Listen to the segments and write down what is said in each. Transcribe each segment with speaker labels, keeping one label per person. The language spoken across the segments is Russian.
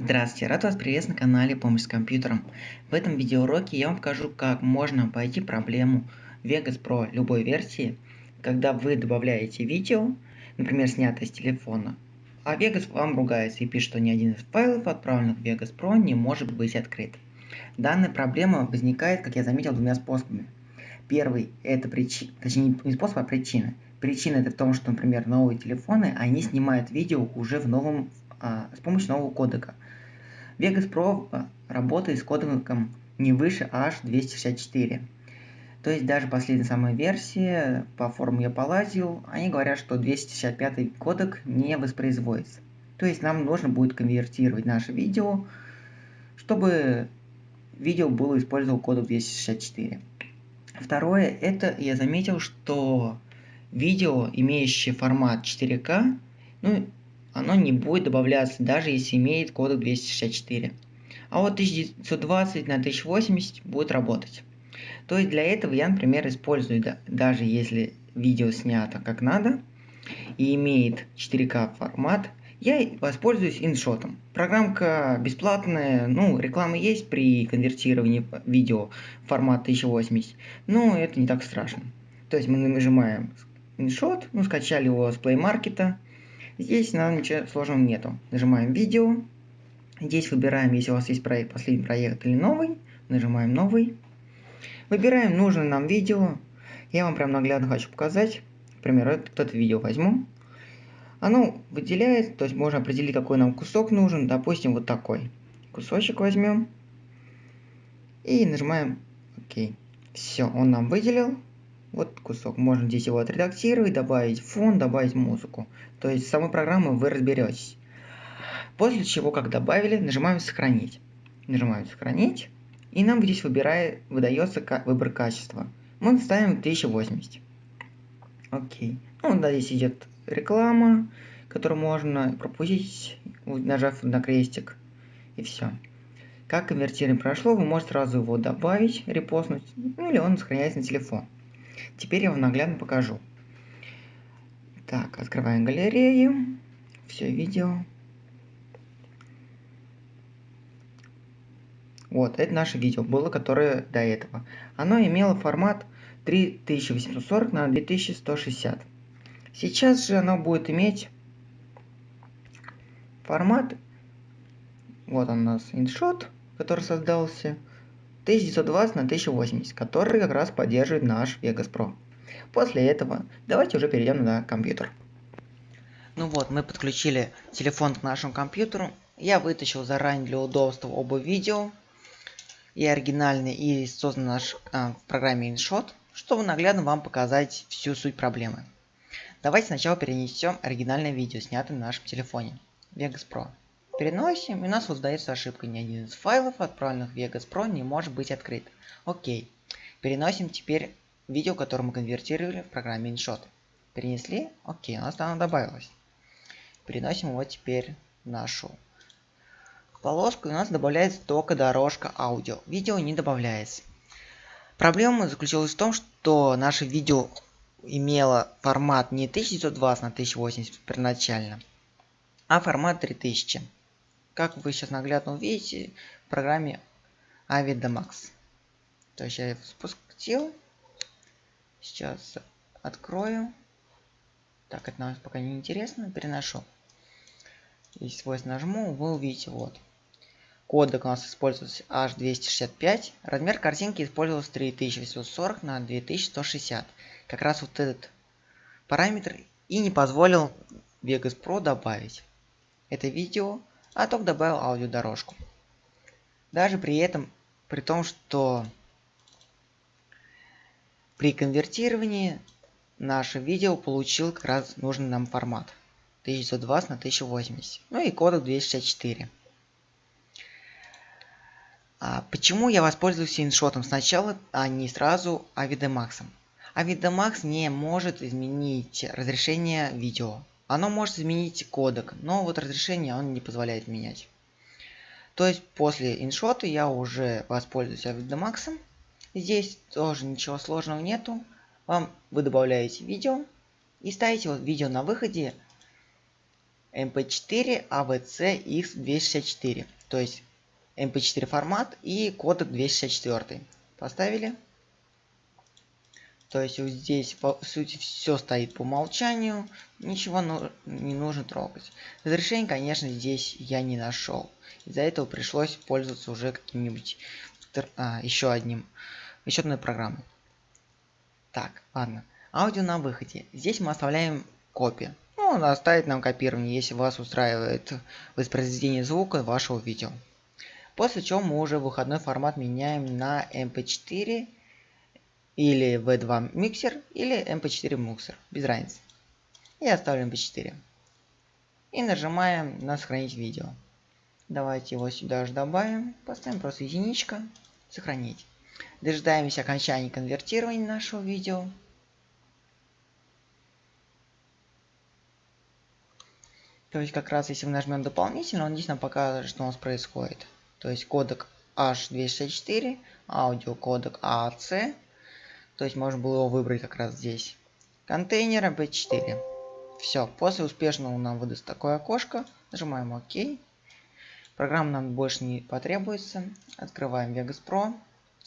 Speaker 1: Здравствуйте, рад вас приветствовать на канале Помощь с компьютером. В этом видеоуроке я вам покажу, как можно обойти проблему Vegas Pro любой версии, когда вы добавляете видео, например, снятое с телефона, а Vegas вам ругается и пишет, что ни один из файлов, отправленных в Vegas Pro, не может быть открыт. Данная проблема возникает, как я заметил, двумя способами. Первый – это причина, точнее не способ, а причина. Причина это в том, что, например, новые телефоны, они снимают видео уже в новом, а, с помощью нового кодека – Vegas Pro а, работает с кодеком не выше H264. То есть даже последняя самая версия, по форуму я полазил, они говорят, что 265 кодек не воспроизводится. То есть нам нужно будет конвертировать наше видео, чтобы видео было использовал кодек 264. Второе, это я заметил, что видео, имеющее формат 4К, ну оно не будет добавляться, даже если имеет кодек 264. А вот 1920 на 1080 будет работать. То есть для этого я, например, использую, да, даже если видео снято как надо и имеет 4К формат, я воспользуюсь иншотом. Программка бесплатная, ну, реклама есть при конвертировании видео в формат 1080, но это не так страшно. То есть мы нажимаем иншот, ну, скачали его с Play Market, Здесь нам ничего сложного нету. Нажимаем видео. Здесь выбираем, если у вас есть проект, последний проект или новый. Нажимаем новый. Выбираем нужное нам видео. Я вам прям наглядно хочу показать. Например, это, это видео возьму. Оно выделяет, то есть можно определить, какой нам кусок нужен. Допустим, вот такой. Кусочек возьмем. И нажимаем ОК. Все, он нам выделил вот кусок. Можно здесь его отредактировать, добавить фон, добавить музыку. То есть с самой программой вы разберетесь. После чего, как добавили, нажимаем «Сохранить». Нажимаем «Сохранить». И нам здесь выбирает, выдается выбор качества. Мы ставим 1080. Окей. Ну, да, здесь идет реклама, которую можно пропустить, нажав на крестик. И все. Как конвертирование прошло, вы можете сразу его добавить, репостнуть, ну или он сохраняется на телефон. Теперь я вам наглядно покажу. Так, открываем галерею. Все видео. Вот, это наше видео было, которое до этого. Оно имело формат 3840 на 2160. Сейчас же оно будет иметь формат, вот он у нас иншот, который создался, 1920 на 1080, который как раз поддерживает наш Vegas Pro. После этого давайте уже перейдем на компьютер. Ну вот, мы подключили телефон к нашему компьютеру. Я вытащил заранее для удобства оба видео. И оригинальный, и создан наш а, в программе InShot, чтобы наглядно вам показать всю суть проблемы. Давайте сначала перенесем оригинальное видео, снятое на нашем телефоне. Vegas Pro. Переносим, и у нас создается ошибка. Ни один из файлов, отправленных в Vegas Pro, не может быть открыт. Окей. Переносим теперь видео, которое мы конвертировали в программе InShot. Перенесли? Окей, у нас оно добавилось. Переносим его теперь в нашу полоску, и у нас добавляется только дорожка аудио. Видео не добавляется. Проблема заключалась в том, что наше видео имело формат не 1920 на 1080 первоначально, а формат 3000 как вы сейчас наглядно увидите в программе Avidomax. То есть я спустил. Сейчас открою. Так, это нам пока не интересно. Переношу. И свойство нажму, вы увидите вот. Кодек у нас использовался H265. Размер картинки использовался 3840 на 2160. Как раз вот этот параметр и не позволил Vegas Pro добавить. Это видео а только добавил аудиодорожку. Даже при этом, при том, что при конвертировании наше видео получил как раз нужный нам формат. 1920 на 1080 ну и кодек 264 а почему я воспользуюсь иншотом? Сначала а не сразу авидемаксом авидемакс не может изменить разрешение видео оно может изменить кодек, но вот разрешение он не позволяет менять. То есть после иншота я уже воспользуюсь Avidemax. Здесь тоже ничего сложного нету. Вам вы добавляете видео и ставите вот видео на выходе mp4 avc x264. То есть mp4 формат и кодек 264. Поставили. То есть вот здесь по сути все стоит по умолчанию, ничего ну, не нужно трогать. Разрешение, конечно, здесь я не нашел. Из-за этого пришлось пользоваться уже каким-нибудь а, еще одним, еще одной программой. Так, ладно. Аудио на выходе. Здесь мы оставляем копию. Ну, он оставит нам копирование, если вас устраивает воспроизведение звука вашего видео. После чего мы уже выходной формат меняем на MP4 или V2 миксер, или MP4 миксер, без разницы. И оставим MP4. И нажимаем на сохранить видео. Давайте его сюда же добавим, поставим просто единичка, сохранить. Дожидаемся окончания конвертирования нашего видео. То есть как раз если мы нажмем дополнительно, он здесь покажет, что у нас происходит. То есть кодек H264, аудио кодек AAC, то есть можно было его выбрать как раз здесь. Контейнер MP4. Все, после успешного нам выдаст такое окошко. Нажимаем ОК. Программа нам больше не потребуется. Открываем Vegas Pro.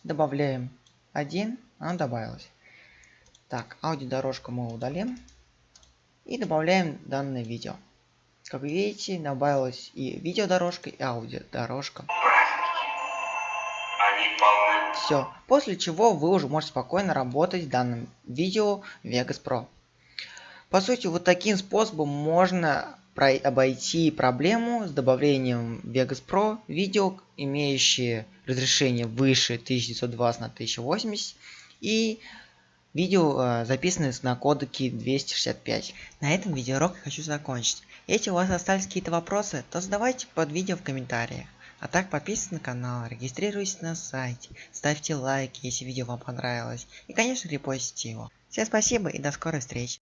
Speaker 1: Добавляем один. Она добавилась. Так, аудиодорожку мы удалим. И добавляем данное видео. Как видите, добавилась и видеодорожка, и аудиодорожка. Все. После чего вы уже можете спокойно работать в данном видео Vegas Pro. По сути, вот таким способом можно обойти проблему с добавлением Vegas Pro видео, имеющие разрешение выше 1920 на 1080 и видео э, записанные на кодеке 265. На этом видеоурок хочу закончить. Если у вас остались какие-то вопросы, то задавайте под видео в комментариях. А так подписывайтесь на канал, регистрируйтесь на сайте, ставьте лайки, если видео вам понравилось. И конечно репостите его. Всем спасибо и до скорой встречи.